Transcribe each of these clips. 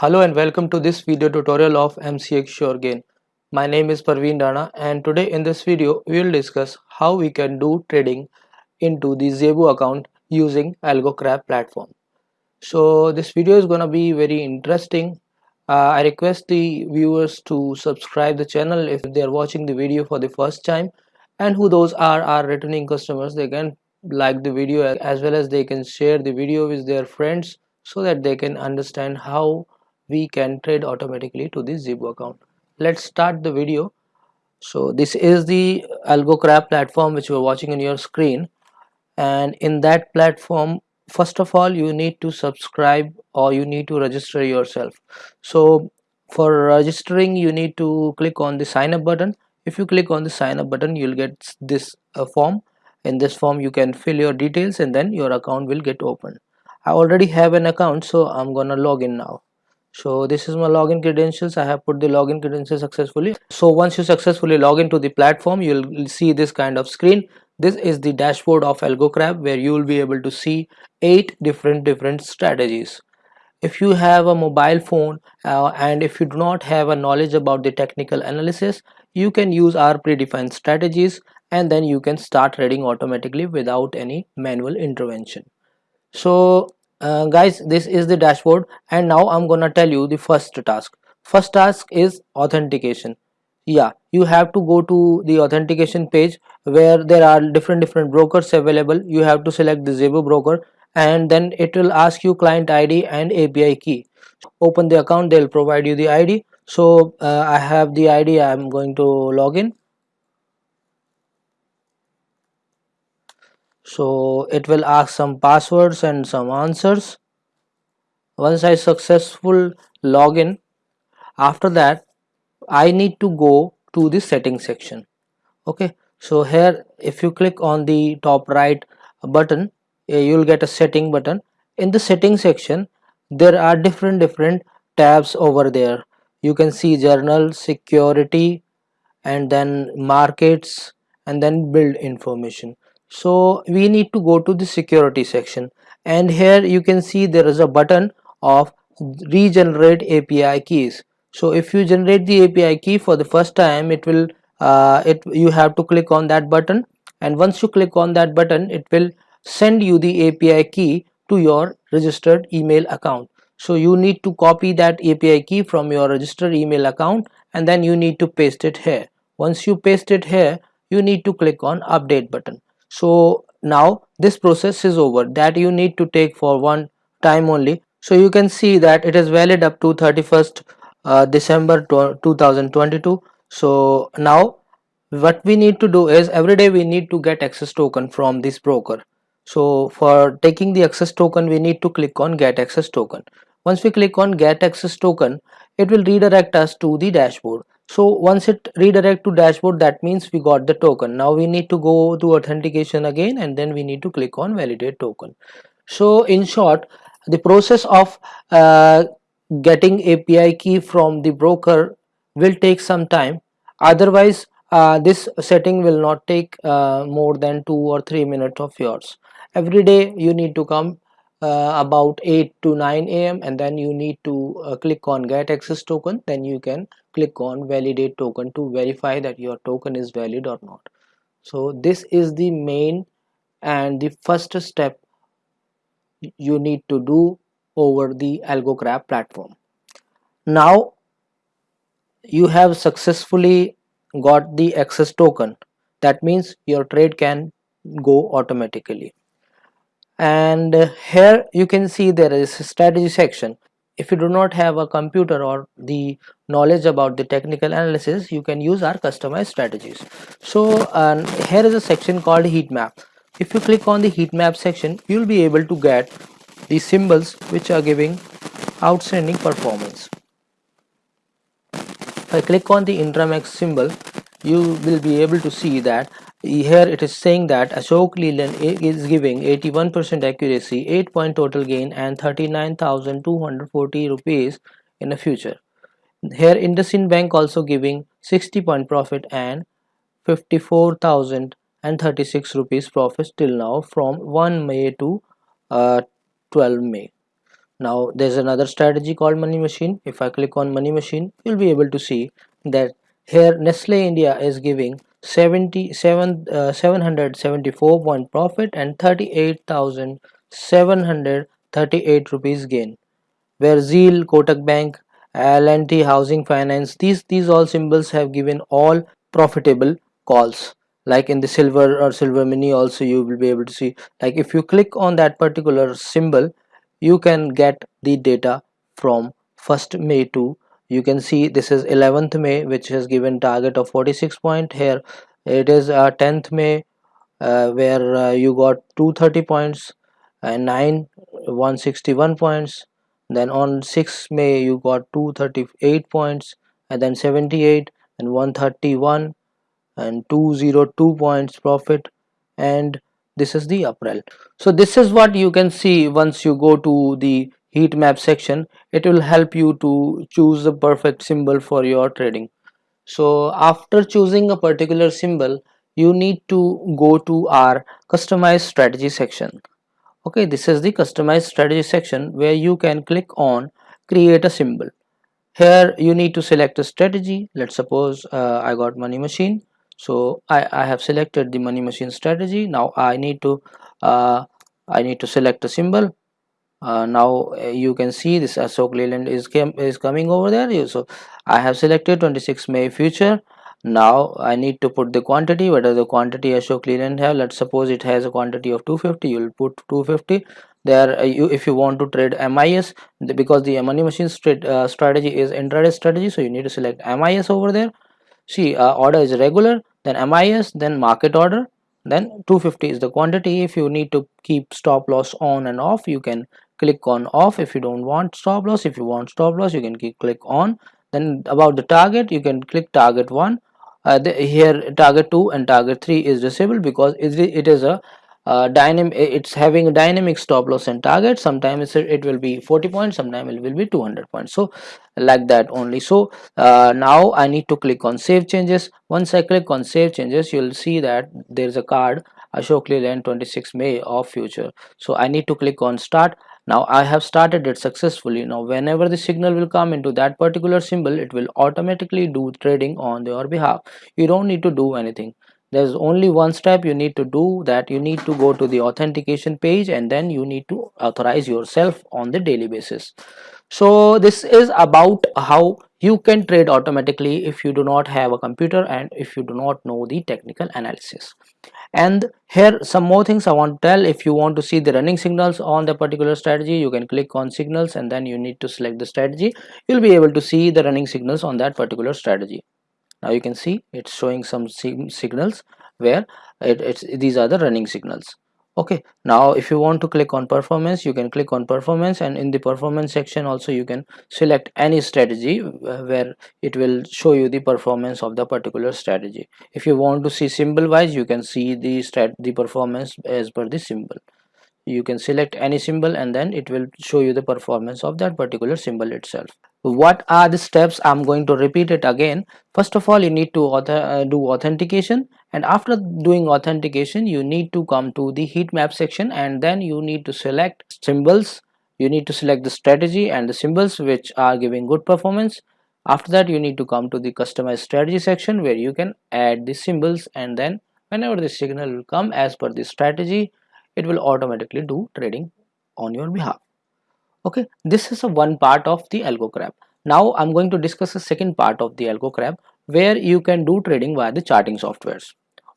Hello and welcome to this video tutorial of MCX SureGain. My name is Parveen Rana and today in this video we will discuss how we can do trading into the Zebu account using AlgoCrab platform. So this video is gonna be very interesting. Uh, I request the viewers to subscribe the channel if they are watching the video for the first time and who those are our returning customers they can like the video as well as they can share the video with their friends so that they can understand how we can trade automatically to the Zebu account. Let's start the video. So this is the AlgoCrab platform which you are watching in your screen and in that platform first of all you need to subscribe or you need to register yourself. So for registering you need to click on the sign up button. If you click on the sign up button you'll get this uh, form. In this form you can fill your details and then your account will get opened. I already have an account so I'm gonna log in now so this is my login credentials. I have put the login credentials successfully. So once you successfully log into the platform you'll see this kind of screen. This is the dashboard of algocrab where you will be able to see eight different different strategies. If you have a mobile phone uh, and if you do not have a knowledge about the technical analysis you can use our predefined strategies and then you can start trading automatically without any manual intervention. So uh, guys this is the dashboard and now i'm gonna tell you the first task. First task is authentication. Yeah you have to go to the authentication page where there are different different brokers available. You have to select the Zebu broker and then it will ask you client id and api key. Open the account they'll provide you the id so uh, i have the id i'm going to log in so it will ask some passwords and some answers. Once I successful login after that I need to go to the settings section. Okay so here if you click on the top right button eh, you'll get a setting button. In the setting section there are different different tabs over there. You can see journal security and then markets and then build information so we need to go to the security section. And here you can see there is a button of regenerate API keys. So if you generate the API key for the first time it will uh, it you have to click on that button. And once you click on that button it will send you the API key to your registered email account. So you need to copy that API key from your registered email account and then you need to paste it here. Once you paste it here you need to click on update button so now this process is over. That you need to take for one time only. So you can see that it is valid up to 31st uh, December 2022 so now what we need to do is every day we need to get access token from this broker. So for taking the access token we need to click on get access token. Once we click on get access token it will redirect us to the dashboard so once it redirect to dashboard that means we got the token. Now we need to go to authentication again and then we need to click on validate token. So in short the process of uh, getting API key from the broker will take some time. Otherwise uh, this setting will not take uh, more than two or three minutes of yours. Every day you need to come uh, about 8 to 9 a.m and then you need to uh, click on get access token. Then you can click on validate token to verify that your token is valid or not. So this is the main and the first step you need to do over the AlgoCrab platform. Now you have successfully got the access token. That means your trade can go automatically. And here you can see there is strategy section if you do not have a computer or the knowledge about the technical analysis you can use our customized strategies. So here is a section called heat map. If you click on the heat map section you will be able to get the symbols which are giving outstanding performance. If I click on the Intramax symbol you will be able to see that here it is saying that Ashok Leyland is giving 81% accuracy, 8 point total gain and 39,240 rupees in the future. Here IndusInd Bank also giving 60 point profit and 54,036 rupees profit till now from 1 May to uh, 12 May. now there's another strategy called money machine if I click on money machine you'll be able to see that here Nestle India is giving 77 uh, 774 point profit and 38,738 rupees gain. Where Zeal, Kotak Bank, L&T Housing Finance these these all symbols have given all profitable calls. Like in the silver or silver mini also you will be able to see. Like if you click on that particular symbol you can get the data from 1st May to you can see this is 11th May which has given target of 46 point here. It is uh, 10th May uh, where uh, you got 230 points and 9 161 points. Then on 6 May you got 238 points and then 78 and 131 and 202 points profit. And this is the April. So this is what you can see once you go to the heat map section it will help you to choose the perfect symbol for your trading. So after choosing a particular symbol you need to go to our customized strategy section. Okay this is the customized strategy section where you can click on create a symbol. Here you need to select a strategy. Let's suppose uh, I got money machine. So I, I have selected the money machine strategy. Now I need to uh, I need to select a symbol uh, now uh, you can see this Ashok Leyland is came, is coming over there. So I have selected 26 May future. Now I need to put the quantity whether the quantity Ashok Leyland have. Let's suppose it has a quantity of 250 you'll put 250 there uh, you if you want to trade MIS because the money machine uh, strategy is intraday strategy so you need to select MIS over there. See uh, order is regular then MIS then market order then 250 is the quantity. If you need to keep stop loss on and off you can click on off if you don't want stop loss. If you want stop loss you can click on. Then about the target you can click target 1 uh, the, here target 2 and target 3 is disabled because it is a uh, dynamic it's having a dynamic stop loss and target. Sometimes it will be 40 points sometimes it will be 200 points. So like that only. So uh, now i need to click on save changes. Once i click on save changes you'll see that there's a card ashok leyland 26 may of future. So i need to click on start now I have started it successfully. Now whenever the signal will come into that particular symbol it will automatically do trading on your behalf. You don't need to do anything. There's only one step you need to do that you need to go to the authentication page and then you need to authorize yourself on the daily basis. So this is about how you can trade automatically if you do not have a computer and if you do not know the technical analysis and here some more things i want to tell. If you want to see the running signals on the particular strategy you can click on signals and then you need to select the strategy. You'll be able to see the running signals on that particular strategy. Now you can see it's showing some signals where it, it's these are the running signals okay now if you want to click on performance you can click on performance and in the performance section also you can select any strategy uh, where it will show you the performance of the particular strategy. If you want to see symbol wise you can see the stat the performance as per the symbol you can select any symbol and then it will show you the performance of that particular symbol itself. What are the steps? I'm going to repeat it again. First of all you need to author, uh, do authentication and after doing authentication you need to come to the heat map section and then you need to select symbols. You need to select the strategy and the symbols which are giving good performance. After that you need to come to the customized strategy section where you can add the symbols and then whenever the signal will come as per the strategy it will automatically do trading on your behalf. Okay this is a one part of the algocrab now i'm going to discuss the second part of the algocrab where you can do trading via the charting softwares.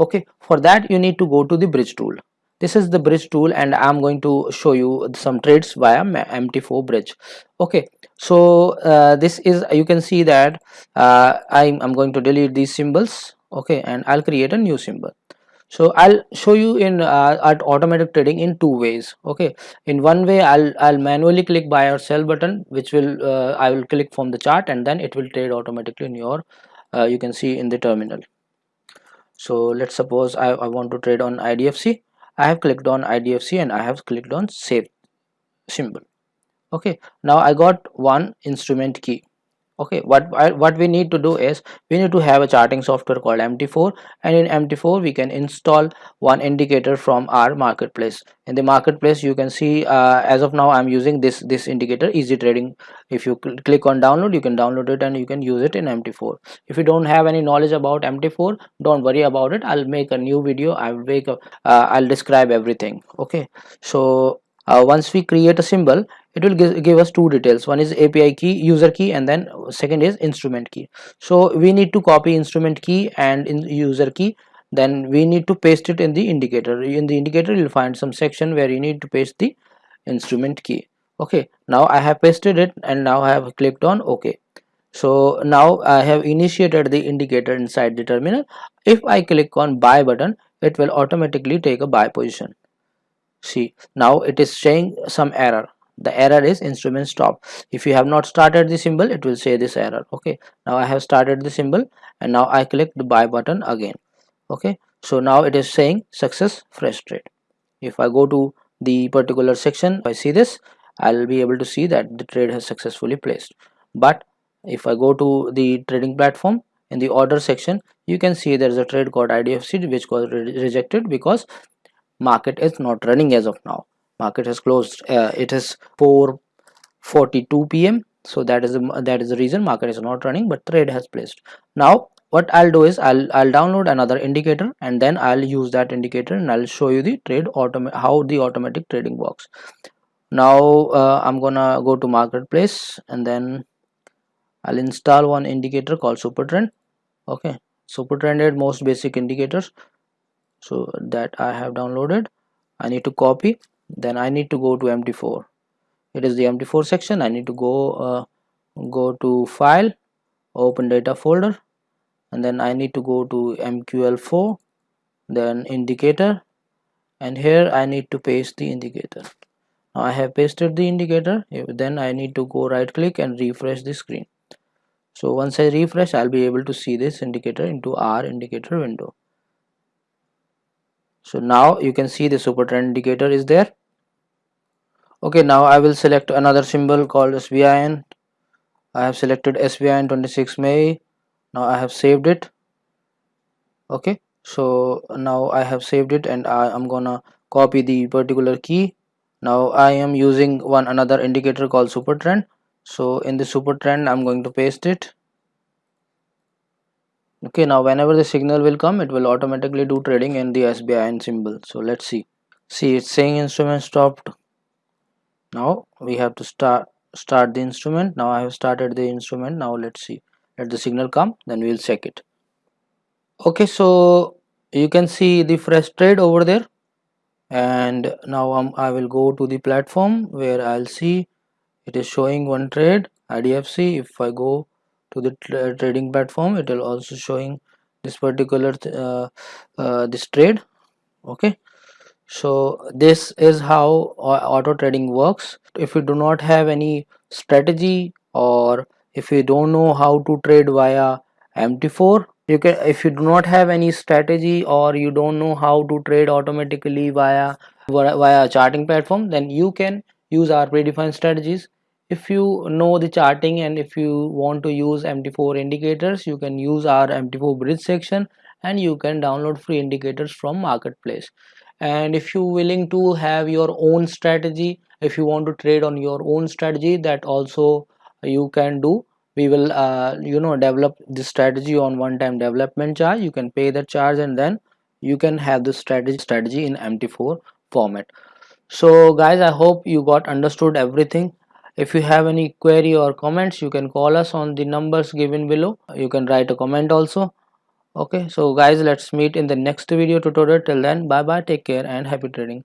Okay for that you need to go to the bridge tool. This is the bridge tool and i'm going to show you some trades via mt4 bridge. Okay so uh, this is you can see that uh, I'm, I'm going to delete these symbols okay and i'll create a new symbol so i'll show you in uh, at automatic trading in two ways okay? In one way i'll i'll manually click buy or sell button which will uh, i will click from the chart and then it will trade automatically in your uh, you can see in the terminal. So let's suppose I, I want to trade on idfc i have clicked on idfc and i have clicked on save symbol okay? Now i got one instrument key okay what what we need to do is we need to have a charting software called mt4 and in mt4 we can install one indicator from our marketplace. In the marketplace you can see uh, as of now i'm using this this indicator easy trading. If you cl click on download you can download it and you can use it in mt4 if you don't have any knowledge about mt4 don't worry about it. I'll make a new video. I'll make a uh, i'll describe everything. Okay so uh, once we create a symbol it will give, give us two details. One is api key user key and then second is instrument key. So we need to copy instrument key and in user key. Then we need to paste it in the indicator. In the indicator you'll find some section where you need to paste the instrument key. Okay now i have pasted it and now i have clicked on ok. So now i have initiated the indicator inside the terminal. If i click on buy button it will automatically take a buy position see now it is saying some error. The error is instrument stop. If you have not started the symbol it will say this error. Okay now i have started the symbol and now i click the buy button again. Okay so now it is saying success fresh trade. If i go to the particular section i see this i'll be able to see that the trade has successfully placed. But if i go to the trading platform in the order section you can see there is a trade called idfc which was re rejected because market is not running as of now. Market has closed uh, it is 4:42 p.m so that is the, that is the reason market is not running but trade has placed. Now what I'll do is I'll I'll download another indicator and then I'll use that indicator and I'll show you the trade autom how the automatic trading works. Now uh, I'm gonna go to marketplace and then I'll install one indicator called supertrend. Okay supertrend most basic indicators so that I have downloaded. I need to copy. Then I need to go to mt4 it is the mt4 section. I need to go uh, go to file open data folder and then I need to go to mql4 then indicator and here I need to paste the indicator. Now I have pasted the indicator. Then I need to go right click and refresh the screen. So once I refresh I'll be able to see this indicator into our indicator window so now you can see the super trend indicator is there. Okay now I will select another symbol called SBIN I have selected SBIN 26 May. Now I have saved it. Okay so now I have saved it and I am gonna copy the particular key. Now I am using one another indicator called super trend. So in the super trend I'm going to paste it okay now whenever the signal will come it will automatically do trading in the SBIN symbol. So let's see. See it's saying instrument stopped. Now we have to start start the instrument. Now I have started the instrument. Now let's see. Let the signal come then we'll check it. Okay so you can see the fresh trade over there. And now um, I will go to the platform where I'll see it is showing one trade IDFC if I go to the tra trading platform it will also showing this particular th uh, uh, this trade okay? So this is how auto trading works. If you do not have any strategy or if you don't know how to trade via mt4 you can if you do not have any strategy or you don't know how to trade automatically via via charting platform then you can use our predefined strategies if you know the charting and if you want to use mt4 indicators you can use our mt4 bridge section and you can download free indicators from marketplace. And if you willing to have your own strategy if you want to trade on your own strategy that also you can do. We will uh, you know develop the strategy on one time development charge. You can pay the charge and then you can have the strategy strategy in mt4 format. So guys i hope you got understood everything if you have any query or comments you can call us on the numbers given below. You can write a comment also. Okay so guys let's meet in the next video tutorial. Till then bye bye take care and happy trading